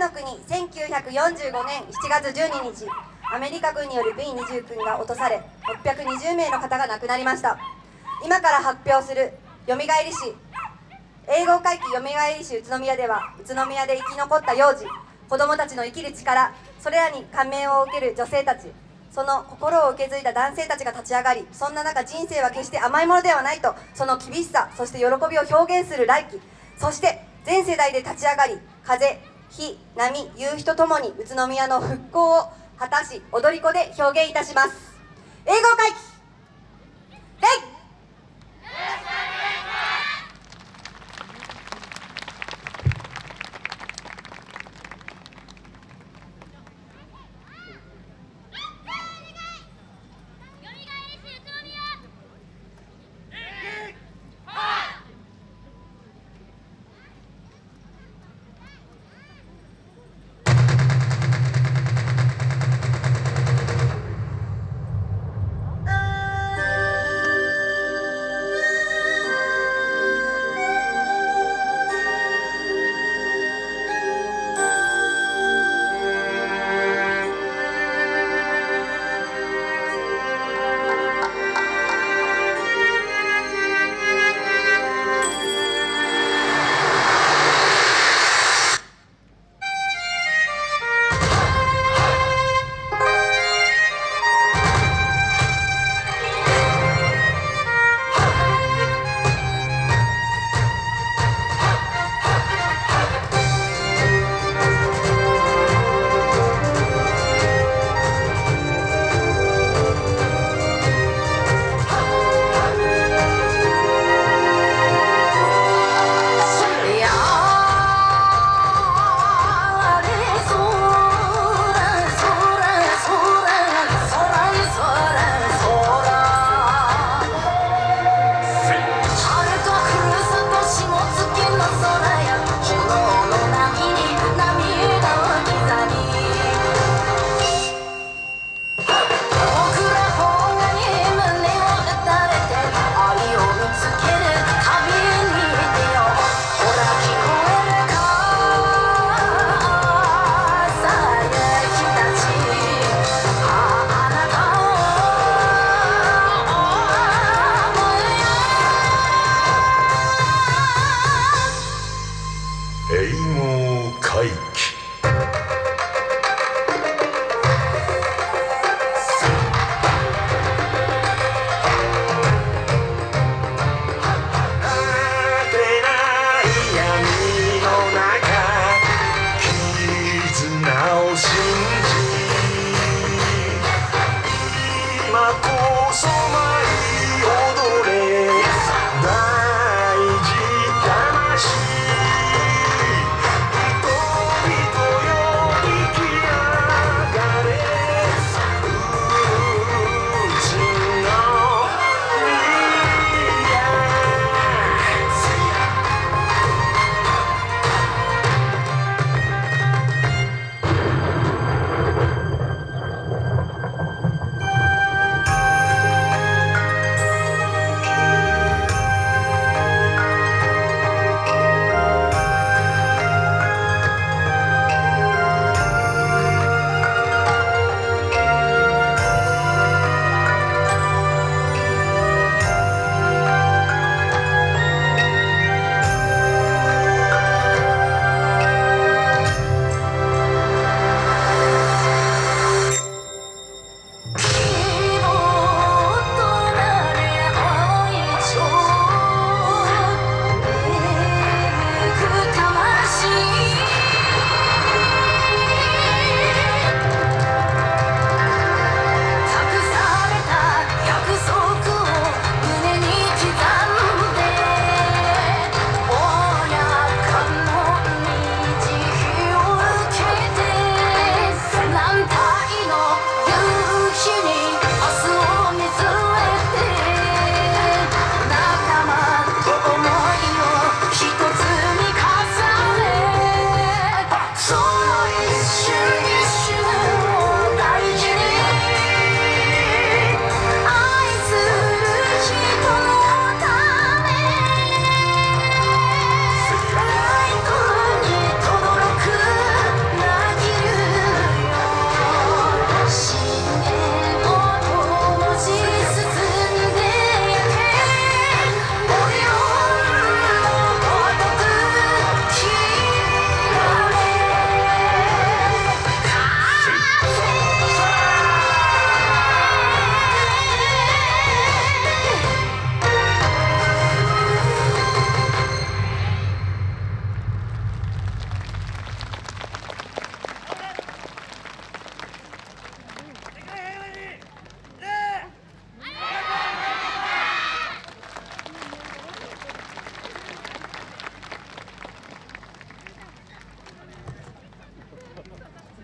の国1945年7月12日アメリカ軍による B29 が落とされ620名の方が亡くなりました。今から発表するよみがえり史英語回帰よみがえり史宇都宮では宇都宮で生き残った幼児子どもたちの生きる力それらに感銘を受ける女性たちその心を受け継いだ男性たちが立ち上がりそんな中人生は決して甘いものではないとその厳しさそして喜びを表現する来期そして全世代で立ち上がり風火波夕日とともに宇都宮の復興を果たし踊り子で表現いたします。英語会英語を書いて。